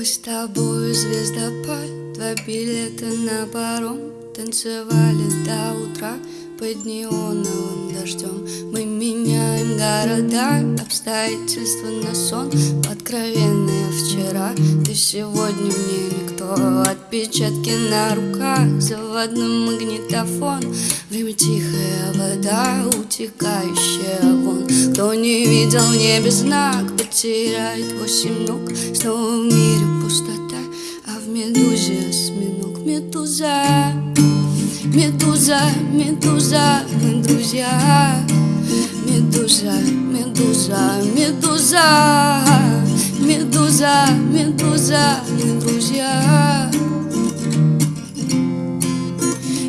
Мы с тобой звездопад, два билета на паром. Танцевали до утра под неоновым дождем. Мы меняем города, обстоятельства на сон. Откровенные вчера, ты сегодня мне никто Отпечатки на руках, заводной магнитофон. Время тихая вода, утекающая вон. Кто не видел в небе знак, потеряет восемь ног. Снова в мире пустота, а в медузе осьминог. Медуза, медуза, медуза, мы друзья Медуза, медуза, медуза Медуза, медуза, мы друзья.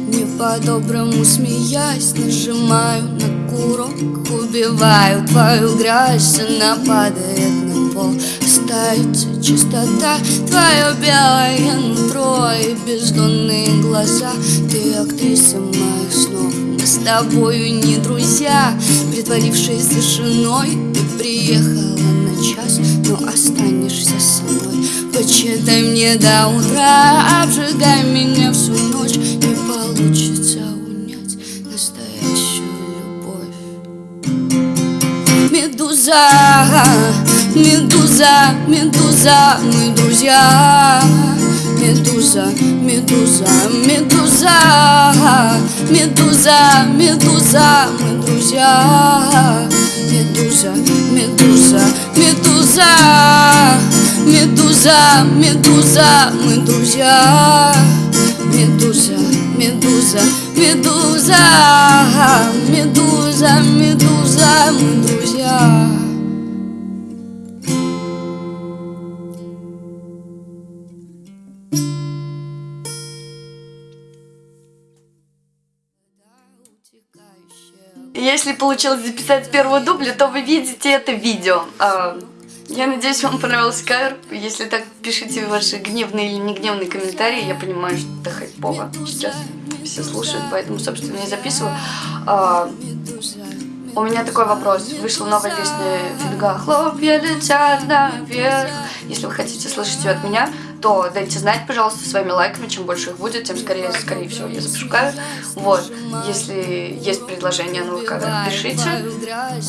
Не по-доброму смеясь, нажимаю на курок Убиваю твою грязь, она падает на пол. Остается чистота, твое белое нутро И бездонные глаза, ты актриса моих снов Мы с тобою не друзья, притворившись тишиной Ты приехала на час, но останешься со мной Почитай мне до утра, обжигай меня всю ночь Не получится унять настоящую любовь. Медуза, медуза, медуза, мы друзья. Медуза, медуза, медуза Медуза, медуза, мы друзья. Медуза, медуза, медуза Медуза, медуза, мы друзья. Медуза, медуза, медуза. Медуза, медуза, мы друзья. Если получилось записать с первого дубля, то вы видите это видео. А, Я надеюсь, вам понравился кавер. Если так, пишите ваши гневные или не гневные комментарии. Я понимаю, что это хайпово. Сейчас все слушают, поэтому, собственно, я записываю. У меня такой вопрос. Вышла новая песня Финга «Хлопья летят наверх». Если вы хотите слышать ее от меня, то дайте знать, пожалуйста, своими лайками. Чем больше их будет, тем скорее, скорее всего, я запишу. Вот. Если есть предложение на кавер, пишите.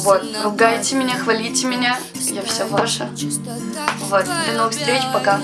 Вот. Ругайте меня, хвалите меня. Я все ваша. Вот. До новых встреч. Пока.